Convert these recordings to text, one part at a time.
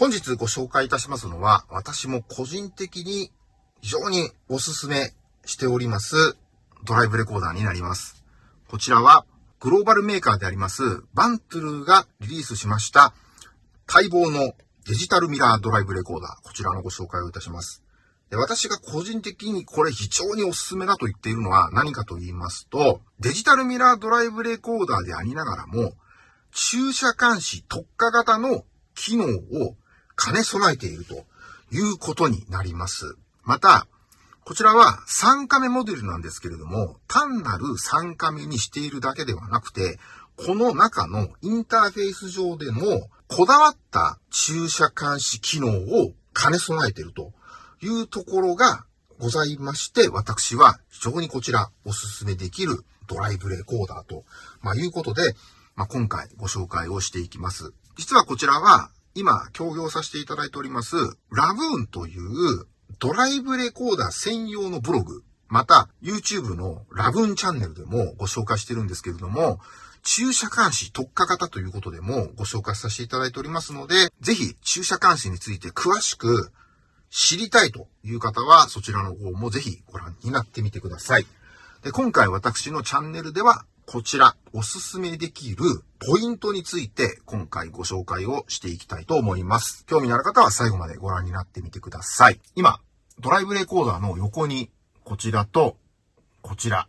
本日ご紹介いたしますのは、私も個人的に非常におすすめしておりますドライブレコーダーになります。こちらはグローバルメーカーでありますバントゥルーがリリースしました待望のデジタルミラードライブレコーダー。こちらのご紹介をいたします。で私が個人的にこれ非常におすすめだと言っているのは何かと言いますと、デジタルミラードライブレコーダーでありながらも、駐車監視特化型の機能を兼ね備えているということになります。また、こちらは3カメモデルなんですけれども、単なる3カメにしているだけではなくて、この中のインターフェース上でのこだわった駐車監視機能を兼ね備えているというところがございまして、私は非常にこちらおすすめできるドライブレコーダーと、まあ、いうことで、まあ、今回ご紹介をしていきます。実はこちらは今協業させていただいておりますラブーンというドライブレコーダー専用のブログ、また YouTube のラブーンチャンネルでもご紹介してるんですけれども、駐車監視特化型ということでもご紹介させていただいておりますので、ぜひ駐車監視について詳しく知りたいという方は、そちらの方もぜひご覧になってみてください。で、今回私のチャンネルでは、こちら、おすすめできるポイントについて、今回ご紹介をしていきたいと思います。興味のある方は最後までご覧になってみてください。今、ドライブレコーダーの横に、こちらと、こちら、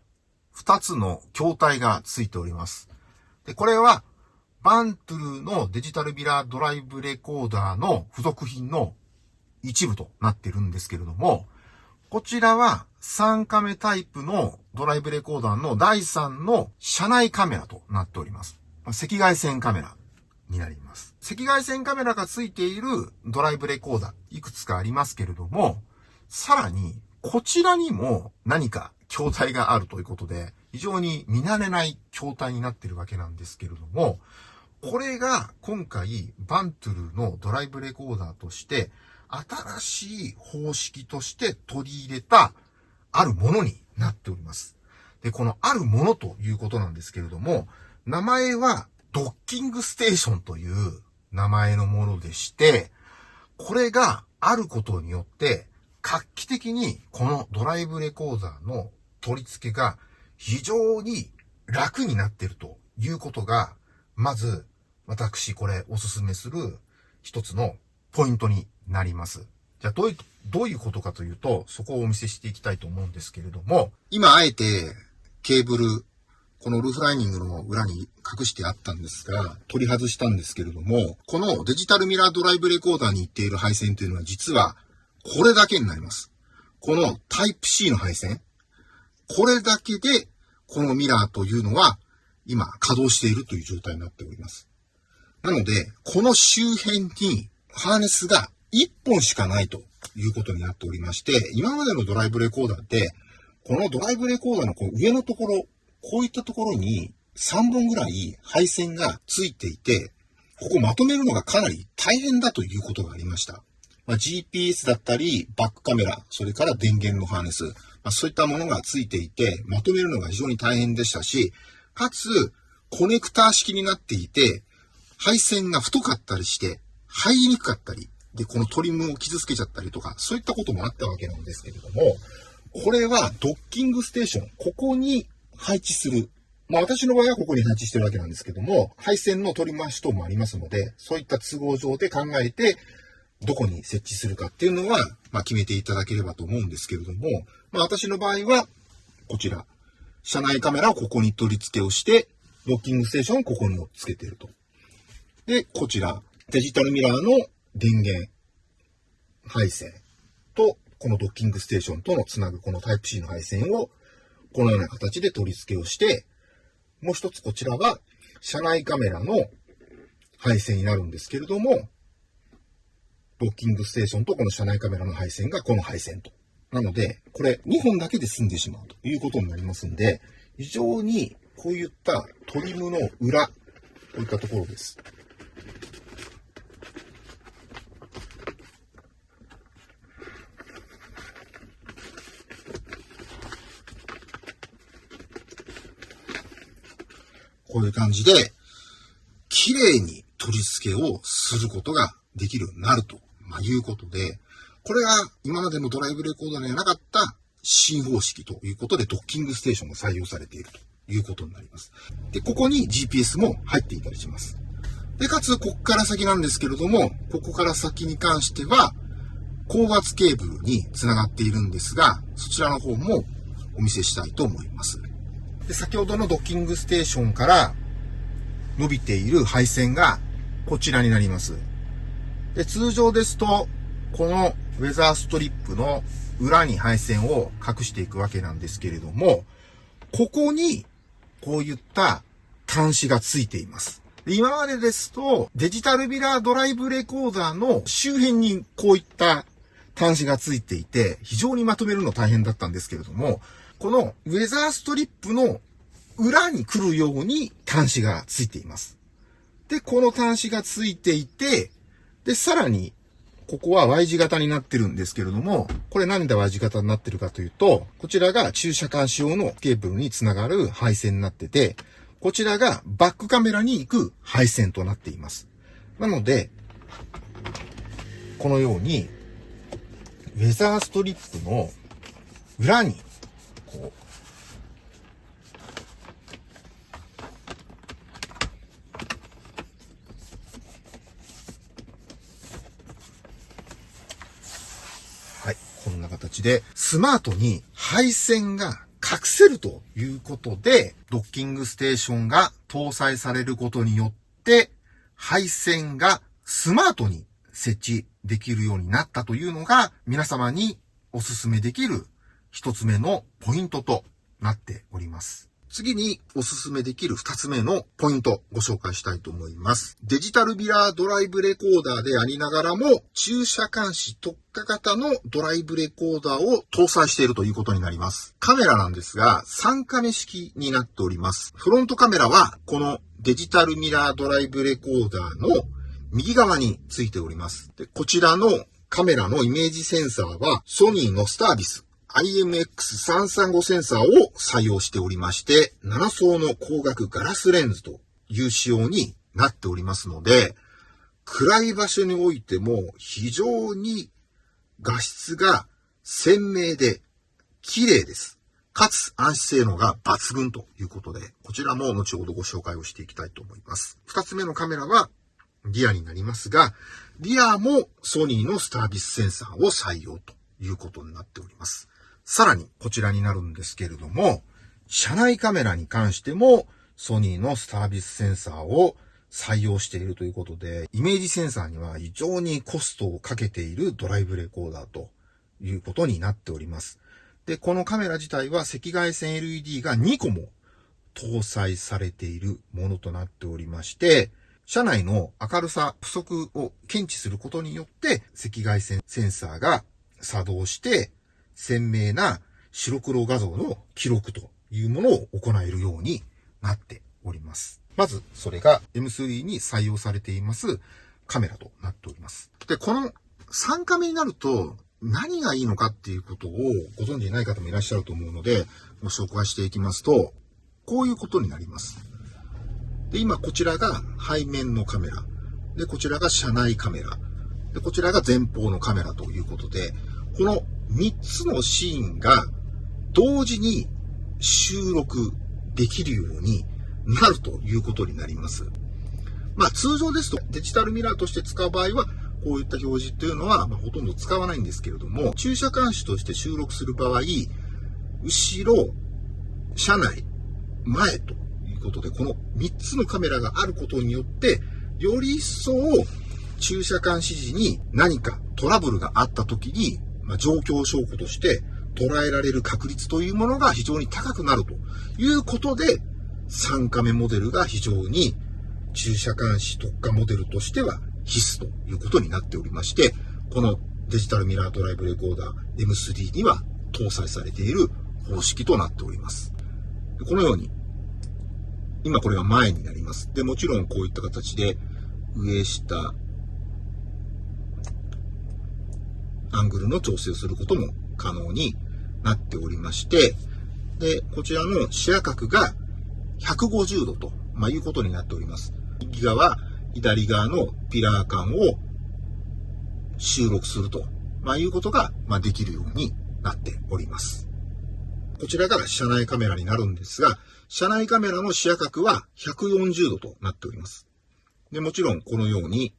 二つの筐体がついております。で、これは、バントゥルのデジタルビラードライブレコーダーの付属品の一部となってるんですけれども、こちらは3カメタイプのドライブレコーダーの第3の車内カメラとなっております。赤外線カメラになります。赤外線カメラが付いているドライブレコーダーいくつかありますけれども、さらにこちらにも何か筐体があるということで、非常に見慣れない筐体になっているわけなんですけれども、これが今回バントゥルのドライブレコーダーとして新しい方式として取り入れたあるものになっております。で、このあるものということなんですけれども、名前はドッキングステーションという名前のものでして、これがあることによって、画期的にこのドライブレコーダーの取り付けが非常に楽になっているということが、まず私これおすすめする一つのポイントになります。じゃあどういう、どういうことかというと、そこをお見せしていきたいと思うんですけれども、今あえてケーブル、このルーフライニングの裏に隠してあったんですが、取り外したんですけれども、このデジタルミラードライブレコーダーに行っている配線というのは実はこれだけになります。このタイプ C の配線。これだけで、このミラーというのは今稼働しているという状態になっております。なので、この周辺にハーネスが1本しかないということになっておりまして、今までのドライブレコーダーって、このドライブレコーダーのこう上のところ、こういったところに3本ぐらい配線がついていて、ここまとめるのがかなり大変だということがありました。まあ、GPS だったり、バックカメラ、それから電源のハーネス、まあ、そういったものがついていて、まとめるのが非常に大変でしたし、かつ、コネクター式になっていて、配線が太かったりして、入りにくかったり、で、このトリムを傷つけちゃったりとか、そういったこともあったわけなんですけれども、これはドッキングステーション、ここに配置する。まあ私の場合はここに配置してるわけなんですけども、配線の取り回し等もありますので、そういった都合上で考えて、どこに設置するかっていうのは、まあ決めていただければと思うんですけれども、まあ私の場合は、こちら、車内カメラをここに取り付けをして、ドッキングステーションをここにもつけてると。で、こちら、デジタルミラーの電源配線と、このドッキングステーションとのつなぐこのタイプ C の配線を、このような形で取り付けをして、もう一つこちらは、車内カメラの配線になるんですけれども、ドッキングステーションとこの車内カメラの配線がこの配線と。なので、これ2本だけで済んでしまうということになりますんで、非常にこういったトリムの裏、こういったところです。こういう感じで、綺麗に取り付けをすることができるようになると、まあ、いうことで、これが今までのドライブレコーダーにはなかった新方式ということでドッキングステーションが採用されているということになります。で、ここに GPS も入っていたりします。で、かつ、ここから先なんですけれども、ここから先に関しては、高圧ケーブルにつながっているんですが、そちらの方もお見せしたいと思います。で、先ほどのドッキングステーションから伸びている配線がこちらになります。で、通常ですと、このウェザーストリップの裏に配線を隠していくわけなんですけれども、ここにこういった端子がついています。今までですと、デジタルビラードライブレコーダーの周辺にこういった端子がついていて、非常にまとめるの大変だったんですけれども、このウェザーストリップの裏に来るように端子がついています。で、この端子がついていて、で、さらに、ここは Y 字型になってるんですけれども、これなんで Y 字型になってるかというと、こちらが駐車監視用のケーブルにつながる配線になってて、こちらがバックカメラに行く配線となっています。なので、このように、ウェザーストリップの裏に、はい、こんな形で、スマートに配線が隠せるということで、ドッキングステーションが搭載されることによって、配線がスマートに設置できるようになったというのが、皆様にお勧めできる一つ目のポイントとなっております。次におすすめできる二つ目のポイントご紹介したいと思います。デジタルビラードライブレコーダーでありながらも、駐車監視特化型のドライブレコーダーを搭載しているということになります。カメラなんですが、3カメ式になっております。フロントカメラは、このデジタルミラードライブレコーダーの右側についております。でこちらのカメラのイメージセンサーは、ソニーのスタービス IMX335 センサーを採用しておりまして、7層の光学ガラスレンズという仕様になっておりますので、暗い場所においても非常に画質が鮮明で綺麗です。かつ暗視性能が抜群ということで、こちらも後ほどご紹介をしていきたいと思います。二つ目のカメラはリアになりますが、リアもソニーのスタービスセンサーを採用ということになっております。さらにこちらになるんですけれども、車内カメラに関してもソニーのスタービスセンサーを採用しているということで、イメージセンサーには非常にコストをかけているドライブレコーダーということになっております。で、このカメラ自体は赤外線 LED が2個も搭載されているものとなっておりまして、車内の明るさ不足を検知することによって赤外線センサーが作動して鮮明な白黒画像の記録というものを行えるようになっております。まず、それが M3 に採用されていますカメラとなっております。で、この3カメになると何がいいのかっていうことをご存知ない方もいらっしゃると思うので、ご紹介していきますと、こういうことになります。で、今こちらが背面のカメラ。で、こちらが車内カメラ。で、こちらが前方のカメラということで、この3つのシーンが同時に収録できるようになるということになります。まあ通常ですとデジタルミラーとして使う場合はこういった表示っていうのは、ま、ほとんど使わないんですけれども、駐車監視として収録する場合、後ろ、車内、前ということで、この3つのカメラがあることによって、より一層駐車監視時に何かトラブルがあった時にまあ、状況証拠として捉えられる確率というものが非常に高くなるということで、3カメモデルが非常に駐車監視特化モデルとしては必須ということになっておりまして、このデジタルミラードライブレコーダー M3 には搭載されている方式となっております。このように、今これは前になります。で、もちろんこういった形で上下アングルの調整をすることも可能になっておりまして、で、こちらの視野角が150度と、まあ、いうことになっております。右側、左側のピラー間を収録すると、まあ、いうことが、まあ、できるようになっております。こちらが車内カメラになるんですが、車内カメラの視野角は140度となっております。で、もちろんこのように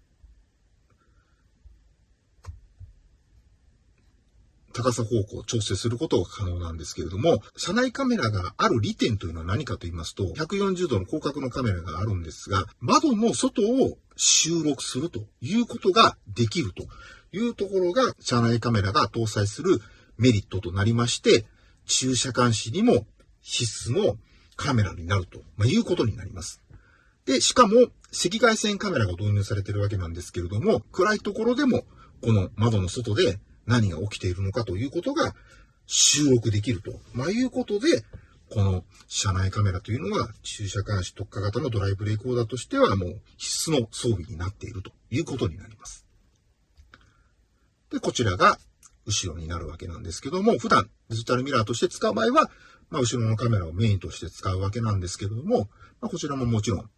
高さ方向を調整することが可能なんですけれども、車内カメラがある利点というのは何かと言いますと、140度の広角のカメラがあるんですが、窓の外を収録するということができるというところが、車内カメラが搭載するメリットとなりまして、駐車監視にも必須のカメラになると、まいうことになります。で、しかも赤外線カメラが導入されているわけなんですけれども、暗いところでもこの窓の外で何が起きているのかということが収録できると、まあ、いうことで、この車内カメラというのは駐車監視特化型のドライブレコーダーとしてはもう必須の装備になっているということになります。で、こちらが後ろになるわけなんですけども、普段デジタルミラーとして使う場合は、まあ、後ろのカメラをメインとして使うわけなんですけれども、まあ、こちらももちろん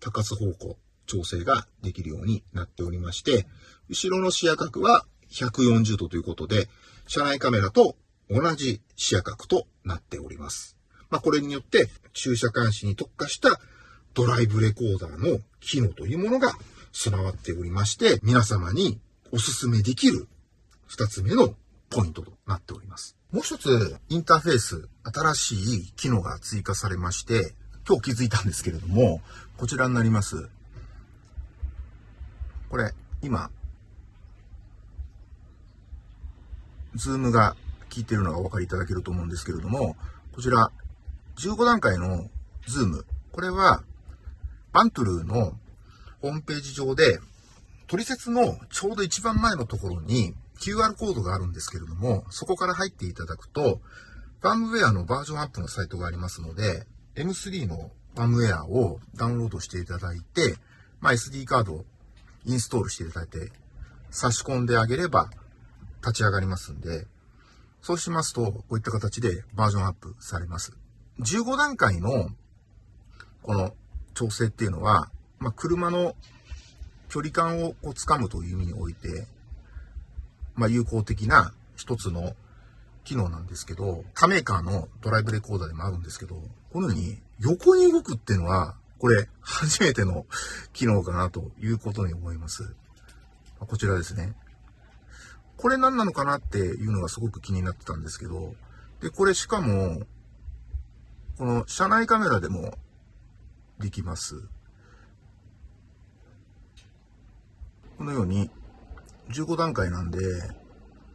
高さ方向調整ができるようになっておりまして、後ろの視野角は140度ということで、車内カメラと同じ視野角となっております。まあ、これによって駐車監視に特化したドライブレコーダーの機能というものが備わっておりまして、皆様にお勧めできる二つ目のポイントとなっております。もう一つ、インターフェース、新しい機能が追加されまして、今日気づいたんですけれども、こちらになります。これ、今、ズームが効いてるのがお分かりいただけると思うんですけれども、こちら、15段階のズーム。これは、 VANTRUE のホームページ上で、取説のちょうど一番前のところに QR コードがあるんですけれども、そこから入っていただくと、ファームウェアのバージョンアップのサイトがありますので、M3 のファームウェアをダウンロードしていただいて、まあ、SD カードをインストールしていただいて、差し込んであげれば、立ち上がりますんで、そうしますと、こういった形でバージョンアップされます。15段階の、この調整っていうのは、まあ、車の距離感をこう掴むという意味において、まあ、有効的な一つの機能なんですけど、他メーカーのドライブレコーダーでもあるんですけど、このように横に動くっていうのは、これ初めての機能かなということに思います。こちらですね。これ何なのかなっていうのがすごく気になってたんですけど、で、これしかも、この車内カメラでもできます。このように、15段階なんで、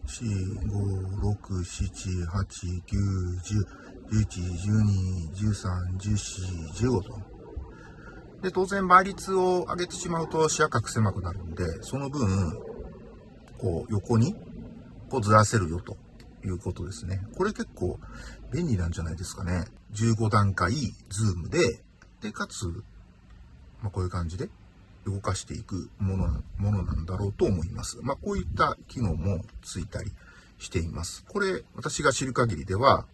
4、5、6、7、8、9、10、11、12、13、14、15と。で、当然倍率を上げてしまうと視野角狭くなるんで、その分、こう横にこうずらせるよということですね。これ結構便利なんじゃないですかね。15段階ズームで、で、かつ、まあ、こういう感じで動かしていくものものなんだろうと思います。まあ、こういった機能もついたりしています。これ、私が知る限りでは、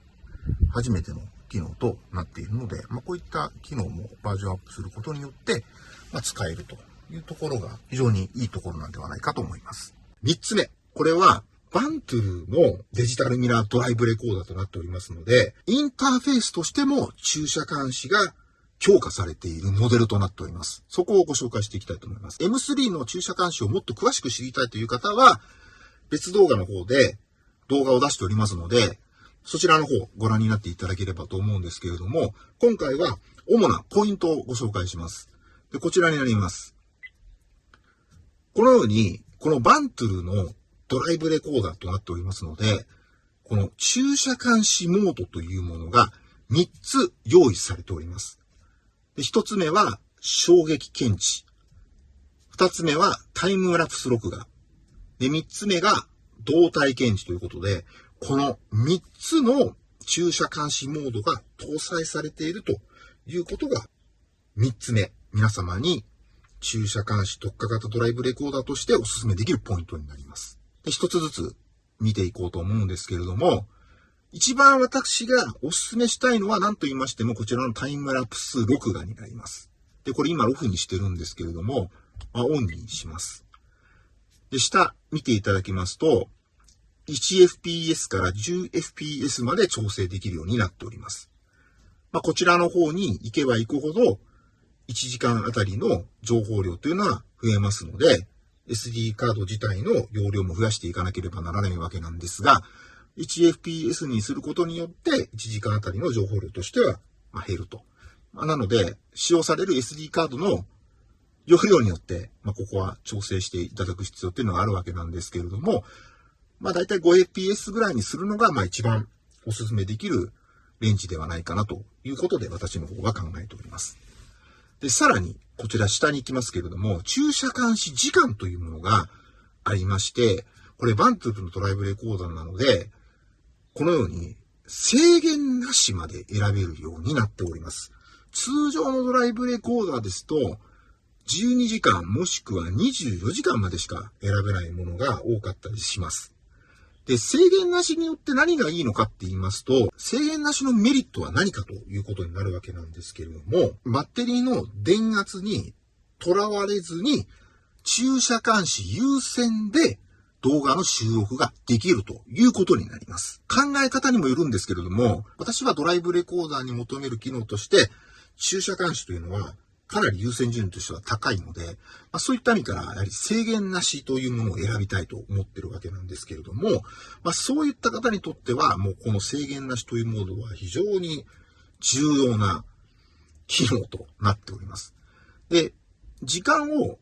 初めての機能となっているので、まあ、こういった機能もバージョンアップすることによって、まあ、使えるというところが非常にいいところなんではないかと思います。三つ目。これは、バントゥーのデジタルミラードライブレコーダーとなっておりますので、インターフェースとしても駐車監視が強化されているモデルとなっております。そこをご紹介していきたいと思います。M3 の駐車監視をもっと詳しく知りたいという方は、別動画の方で動画を出しておりますので、そちらの方ご覧になっていただければと思うんですけれども、今回は主なポイントをご紹介します。でこちらになります。このようにこのバントゥルのドライブレコーダーとなっておりますので、この駐車監視モードというものが3つ用意されております。で1つ目は衝撃検知。2つ目はタイムラプス録画。で、3つ目が動体検知ということで、この3つの駐車監視モードが搭載されているということが3つ目、皆様に駐車監視特化型ドライブレコーダーとしてお勧めできるポイントになります。で一つずつ見ていこうと思うんですけれども、一番私がお勧めしたいのは何と言いましてもこちらのタイムラプス録画になります。で、これ今オフにしてるんですけれども、まあ、オンにします。で、下見ていただきますと、1fps から 10fps まで調整できるようになっております。まあ、こちらの方に行けば行くほど、1時間あたりの情報量というのは増えますので、SD カード自体の容量も増やしていかなければならないわけなんですが、1fps にすることによって、1時間あたりの情報量としては減ると。ま、なので、使用される SD カードの容量によって、まあ、ここは調整していただく必要っていうのがあるわけなんですけれども、まあ、だいたい 5fps ぐらいにするのが、まあ、一番お勧めできるレンジではないかなということで、私の方が考えております。で、さらに、こちら下に行きますけれども、駐車監視時間というものがありまして、これバントゥープのドライブレコーダーなので、このように制限なしまで選べるようになっております。通常のドライブレコーダーですと、12時間もしくは24時間までしか選べないものが多かったりします。で、制限なしによって何がいいのかって言いますと、制限なしのメリットは何かということになるわけなんですけれども、バッテリーの電圧にとらわれずに、駐車監視優先で動画の収録ができるということになります。考え方にもよるんですけれども、私はドライブレコーダーに求める機能として、駐車監視というのはかなり優先順位としては高いので、まあ、そういった意味から、やはり制限なしというものを選びたいと思ってるわけなんですけれども、まあ、そういった方にとっては、もうこの制限なしというモードは非常に重要な機能となっております。で、時間を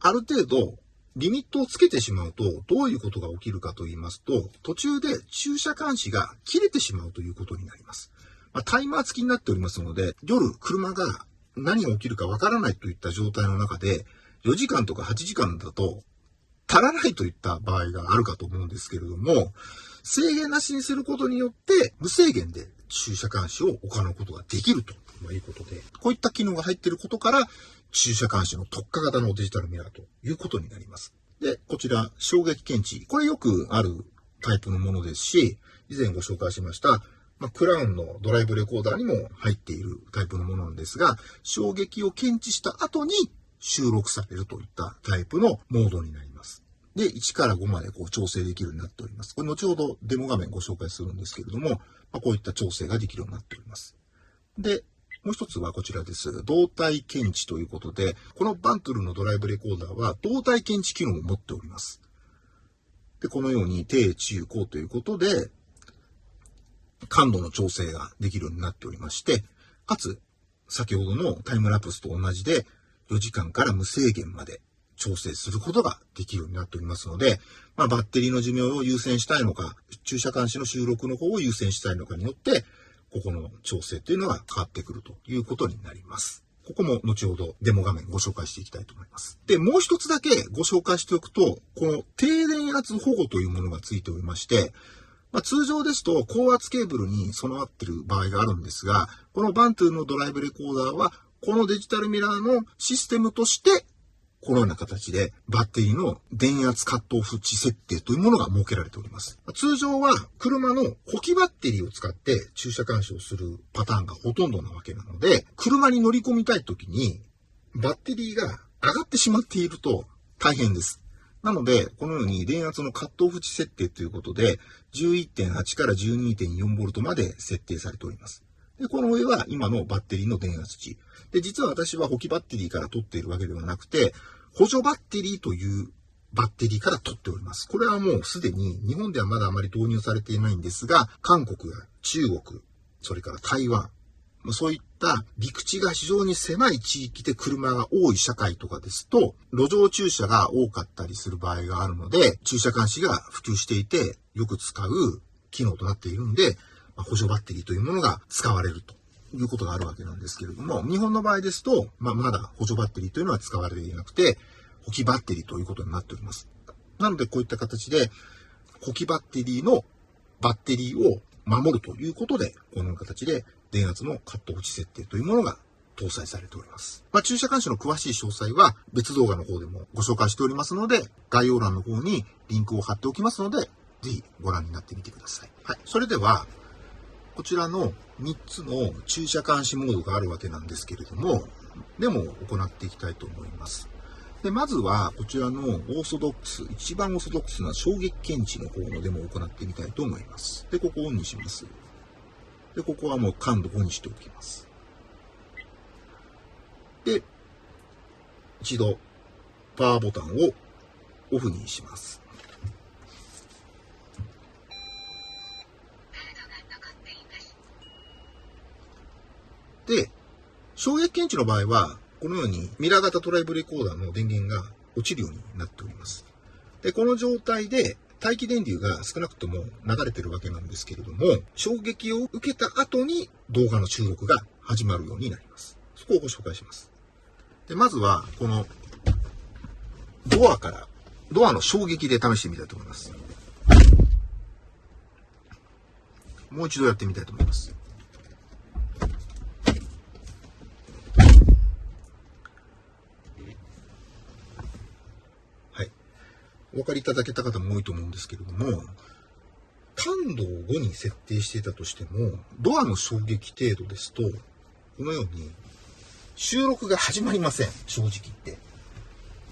ある程度リミットをつけてしまうと、どういうことが起きるかと言いますと、途中で駐車監視が切れてしまうということになります。まあ、タイマー付きになっておりますので、夜車が何が起きるかわからないといった状態の中で、4時間とか8時間だと足らないといった場合があるかと思うんですけれども、制限なしにすることによって、無制限で駐車監視を行うことができるということで、こういった機能が入っていることから、駐車監視の特化型のデジタルミラーということになります。で、こちら、衝撃検知。これよくあるタイプのものですし、以前ご紹介しました、まあ、クラウンのドライブレコーダーにも入っているタイプのものなんですが、衝撃を検知した後に収録されるといったタイプのモードになります。で、1から5までこう調整できるようになっております。これ後ほどデモ画面ご紹介するんですけれども、まあ、こういった調整ができるようになっております。で、もう一つはこちらです。動体検知ということで、このバントルのドライブレコーダーは動体検知機能を持っております。で、このように低、中、高ということで、感度の調整ができるようになっておりまして、かつ、先ほどのタイムラプスと同じで、4時間から無制限まで調整することができるようになっておりますので、まあ、バッテリーの寿命を優先したいのか、駐車監視の収録の方を優先したいのかによって、ここの調整っていうのが変わってくるということになります。ここも後ほどデモ画面ご紹介していきたいと思います。で、もう一つだけご紹介しておくと、この低電圧保護というものがついておりまして、まあ、通常ですと高圧ケーブルに備わっている場合があるんですが、このバントゥーのドライブレコーダーは、このデジタルミラーのシステムとして、このような形でバッテリーの電圧カットオフ値設定というものが設けられております。通常は車の補給バッテリーを使って駐車監視をするパターンがほとんどなわけなので、車に乗り込みたい時にバッテリーが上がってしまっていると大変です。なので、このように電圧のカットオフ値設定ということで、11.8から 12.4V まで設定されております。で、この上は今のバッテリーの電圧値。で、実は私は補給バッテリーから取っているわけではなくて、補助バッテリーというバッテリーから取っております。これはもうすでに日本ではまだあまり導入されていないんですが、韓国や中国、それから台湾、そういった陸地が非常に狭い地域で車が多い社会とかですと、路上駐車が多かったりする場合があるので、駐車監視が普及していて、よく使う機能となっているんで、補助バッテリーというものが使われるということがあるわけなんですけれども、日本の場合ですと、まあ、まだ補助バッテリーというのは使われていなくて、補給バッテリーということになっております。なので、こういった形で、補給バッテリーのバッテリーを守るということで、このような形で電圧のカット落ち設定というものが搭載されております。まあ、駐車監視の詳しい詳細は別動画の方でもご紹介しておりますので、概要欄の方にリンクを貼っておきますので、ぜひご覧になってみてください。はい。それでは、こちらの3つの駐車監視モードがあるわけなんですけれども、でも行っていきたいと思います。で、まずは、こちらのオーソドックス、一番オーソドックスな衝撃検知の方のデモを行ってみたいと思います。で、ここをオンにします。で、ここはもう感度5にしておきます。で、一度、パワーボタンをオフにします。で、衝撃検知の場合は、このようにミラー型ドライブレコーダーの電源が落ちるようになっております。で、この状態で大気電流が少なくとも流れてるわけなんですけれども、衝撃を受けた後に動画の収録が始まるようになります。そこをご紹介します。で、まずは、このドアから、ドアの衝撃で試してみたいと思います。もう一度やってみたいと思います。お分かりいただけた方も多いと思うんですけれども、感度を5に設定していたとしても、ドアの衝撃程度ですと、このように、収録が始まりません。正直言って。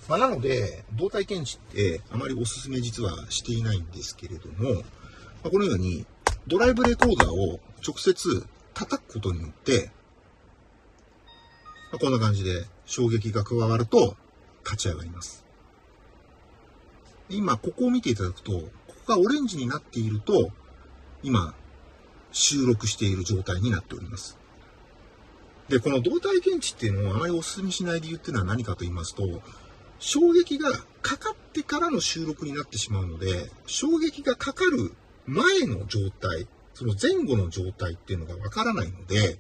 まあ、なので、動体検知ってあまりお勧め実はしていないんですけれども、まあ、このように、ドライブレコーダーを直接叩くことによって、まあ、こんな感じで衝撃が加わると立ち上がります。今、ここを見ていただくと、ここがオレンジになっていると、今、収録している状態になっております。で、この動体検知っていうのをあまりお勧めしない理由っていうのは何かと言いますと、衝撃がかかってからの収録になってしまうので、衝撃がかかる前の状態、その前後の状態っていうのがわからないので、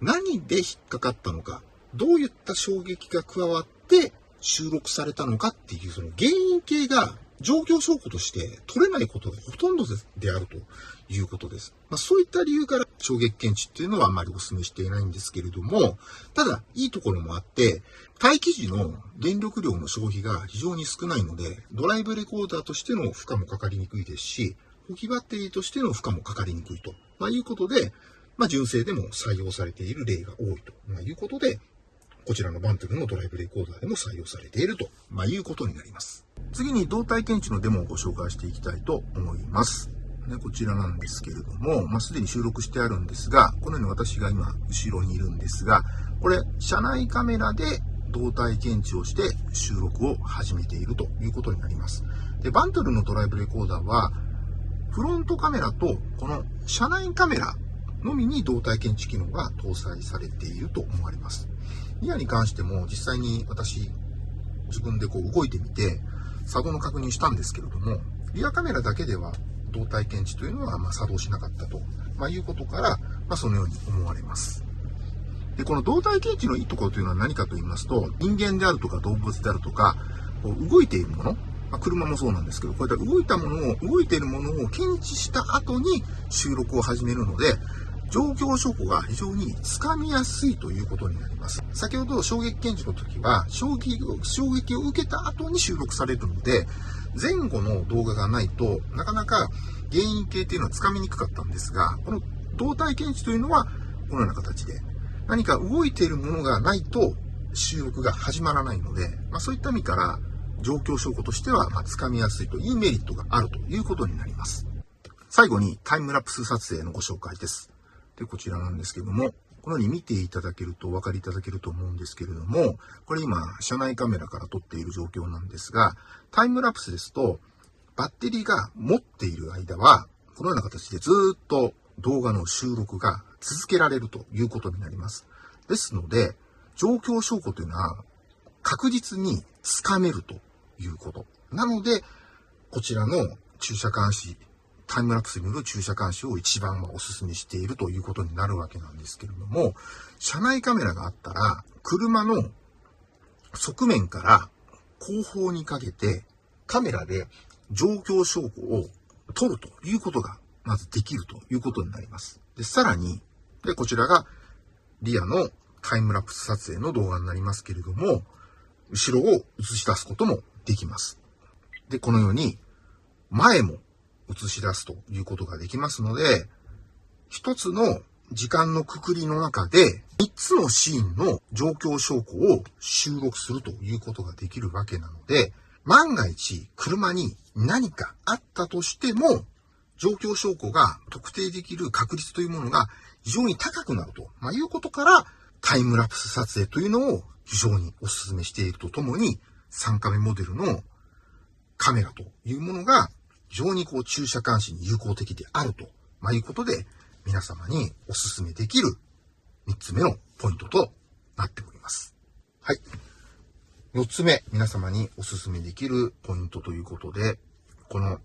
何で引っかかったのか、どういった衝撃が加わって収録されたのかっていうその原因系が状況証拠として取れないことがほとんどであるということです。まあ、そういった理由から衝撃検知っていうのはあまりお勧めしていないんですけれども、ただいいところもあって、待機時の電力量の消費が非常に少ないので、ドライブレコーダーとしての負荷もかかりにくいですし、補給バッテリーとしての負荷もかかりにくいと、まあ、いうことで、まあ、純正でも採用されている例が多いと、ま、いうことで、こちらのバントルのドライブレコーダーでも採用されていると、まあ、いうことになります。次に動体検知のデモをご紹介していきたいと思います。ね、こちらなんですけれども、まあ、すでに収録してあるんですが、このように私が今、後ろにいるんですが、これ、車内カメラで動体検知をして収録を始めているということになります。で、バントルのドライブレコーダーは、フロントカメラとこの車内カメラのみに動体検知機能が搭載されていると思われます。リアに関しても実際に私、自分でこう動いてみて、作動の確認したんですけれども、リアカメラだけでは動体検知というのはま作動しなかったと、まあ、いうことから、まあ、そのように思われます。で、この動体検知のいいところというのは何かと言いますと、人間であるとか動物であるとか、こう動いているもの、まあ、車もそうなんですけど、こういった動いたものを、動いているものを検知した後に収録を始めるので、状況証拠が非常につかみやすいということになります。先ほど衝撃検知の時は衝撃を、衝撃を受けた後に収録されるので、前後の動画がないとなかなか原因系っていうのはつかみにくかったんですが、この動体検知というのはこのような形で何か動いているものがないと収録が始まらないので、まあ、そういった意味から状況証拠としては、まあ、つかみやすいというメリットがあるということになります。最後にタイムラプス撮影のご紹介です。で、こちらなんですけども、このように見ていただけるとお分かりいただけると思うんですけれども、これ今、車内カメラから撮っている状況なんですが、タイムラプスですと、バッテリーが持っている間は、このような形でずっと動画の収録が続けられるということになります。ですので、状況証拠というのは確実につかめるということ。なので、こちらの駐車監視タイムラプスによる駐車監視を一番お勧めしているということになるわけなんですけれども、車内カメラがあったら、車の側面から後方にかけてカメラで状況証拠を撮るということがまずできるということになります。で、さらに、で、こちらがリアのタイムラプス撮影の動画になりますけれども、後ろを映し出すこともできます。で、このように前も映し出すということができますので、一つの時間のくくりの中で、3つのシーンの状況証拠を収録するということができるわけなので、万が一車に何かあったとしても、状況証拠が特定できる確率というものが非常に高くなると、まあ、いうことから、タイムラプス撮影というのを非常にお勧めしているとともに、3カメモデルのカメラというものが非常にこう駐車監視に有効的であると、まあ、いうことで、皆様にお勧めできる3つ目のポイントとなっております。はい。4つ目、皆様にお勧めできるポイントということで、この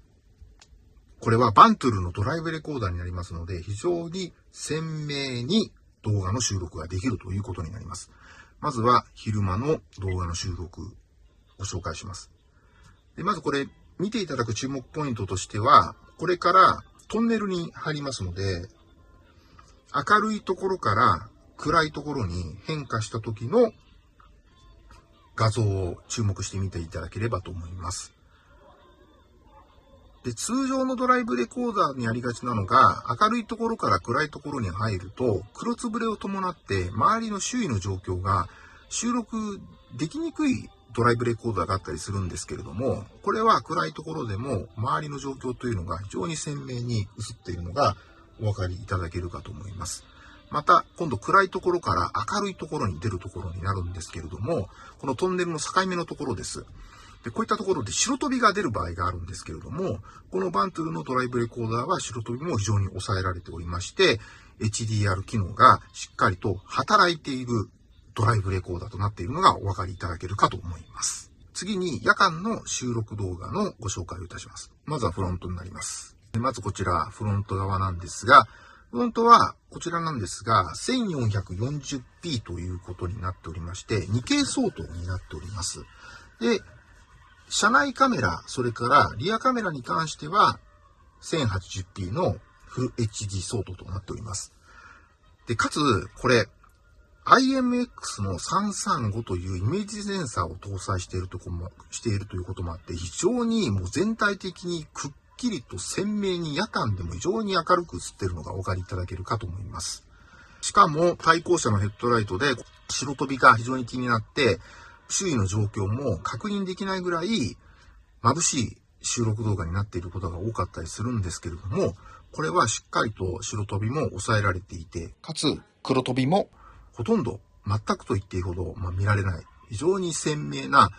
これはバントゥルのドライブレコーダーになりますので、非常に鮮明に動画の収録ができるということになります。まずは昼間の動画の収録ご紹介します。でまずこれ見ていただく注目ポイントとしては、これからトンネルに入りますので、明るいところから暗いところに変化した時の画像を注目してみていただければと思います。で、通常のドライブレコーダーにありがちなのが、明るいところから暗いところに入ると、黒つぶれを伴って周りの周囲の状況が収録できにくいドライブレコーダーがあったりするんですけれども、これは暗いところでも周りの状況というのが非常に鮮明に映っているのがお分かりいただけるかと思います。また、今度暗いところから明るいところに出るところになるんですけれども、このトンネルの境目のところです。で、こういったところで白飛びが出る場合があるんですけれども、このバントゥルのドライブレコーダーは白飛びも非常に抑えられておりまして、HDR 機能がしっかりと働いているドライブレコーダーとなっているのがお分かりいただけるかと思います。次に夜間の収録動画のご紹介をいたします。まずはフロントになります。まずこちらフロント側なんですが、フロントはこちらなんですが、1440p ということになっておりまして、2K 相当になっております。で、車内カメラ、それからリアカメラに関しては 1080p のフル HD 相当となっております。で、かつ、これ、IMX の335というイメージセンサーを搭載しているとこも、しているということもあって、非常にもう全体的にくっきりと鮮明に夜間でも非常に明るく映っているのがお分かりいただけるかと思います。しかも対向車のヘッドライトで白飛びが非常に気になって、周囲の状況も確認できないぐらい眩しい収録動画になっていることが多かったりするんですけれども、これはしっかりと白飛びも抑えられていて、かつ黒飛びもほとんど全くと言っていいほど、まあ、見られない、非常に鮮明な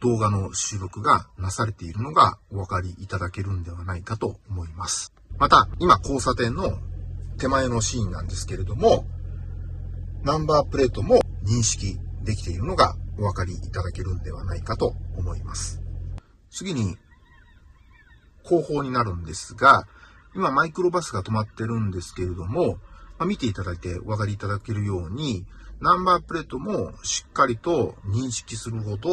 動画の収録がなされているのがお分かりいただけるんではないかと思います。また、今交差点の手前のシーンなんですけれども、ナンバープレートも認識できているのがお分かりいただけるんではないかと思います。次に、後方になるんですが、今マイクロバスが止まってるんですけれども、まあ、見ていただいてお分かりいただけるように、ナンバープレートもしっかりと認識するほど、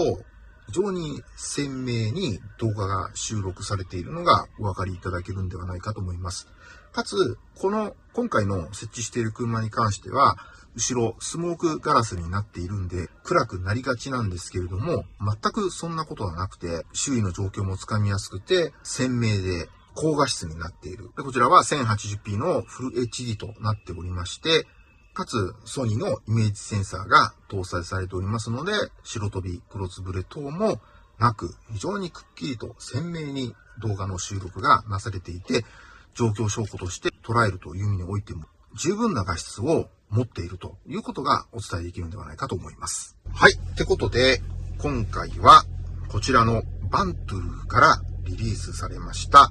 非常に鮮明に動画が収録されているのがお分かりいただけるんではないかと思います。かつ、この今回の設置している車に関しては、後ろスモークガラスになっているんで暗くなりがちなんですけれども、全くそんなことはなくて、周囲の状況もつかみやすくて、鮮明で高画質になっている。でこちらは 1080p のフル HD となっておりまして、かつソニーのイメージセンサーが搭載されておりますので、白飛び、黒つぶれ等もなく、非常にくっきりと鮮明に動画の収録がなされていて、状況証拠として捉えるという意味においても、十分な画質を持っているということがお伝えできるんではないかと思います。はい。ってことで、今回はこちらのバントゥルからリリースされました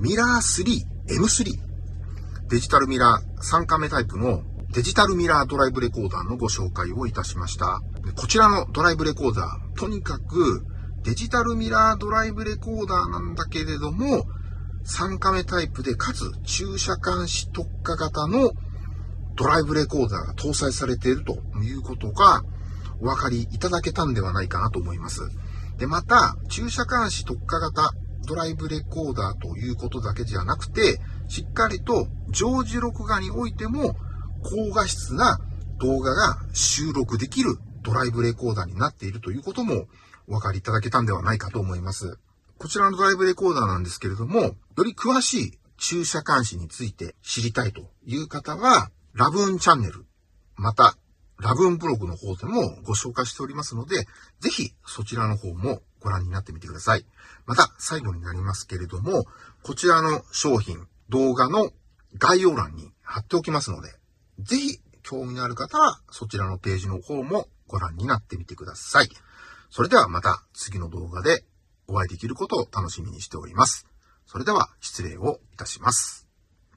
ミラー 3M3 デジタルミラー3カメタイプのデジタルミラードライブレコーダーのご紹介をいたしました。こちらのドライブレコーダー、とにかくデジタルミラードライブレコーダーなんだけれども、3カメタイプでかつ駐車監視特化型のドライブレコーダーが搭載されているということがお分かりいただけたんではないかなと思います。で、また、駐車監視特化型ドライブレコーダーということだけじゃなくて、しっかりと常時録画においても高画質な動画が収録できるドライブレコーダーになっているということもお分かりいただけたんではないかと思います。こちらのドライブレコーダーなんですけれども、より詳しい駐車監視について知りたいという方は、ラブーンチャンネル、また、ラブーンブログの方でもご紹介しておりますので、ぜひそちらの方もご覧になってみてください。また、最後になりますけれども、こちらの商品、動画の概要欄に貼っておきますので、ぜひ興味のある方はそちらのページの方もご覧になってみてください。それではまた次の動画でお会いできることを楽しみにしております。それでは失礼をいたします。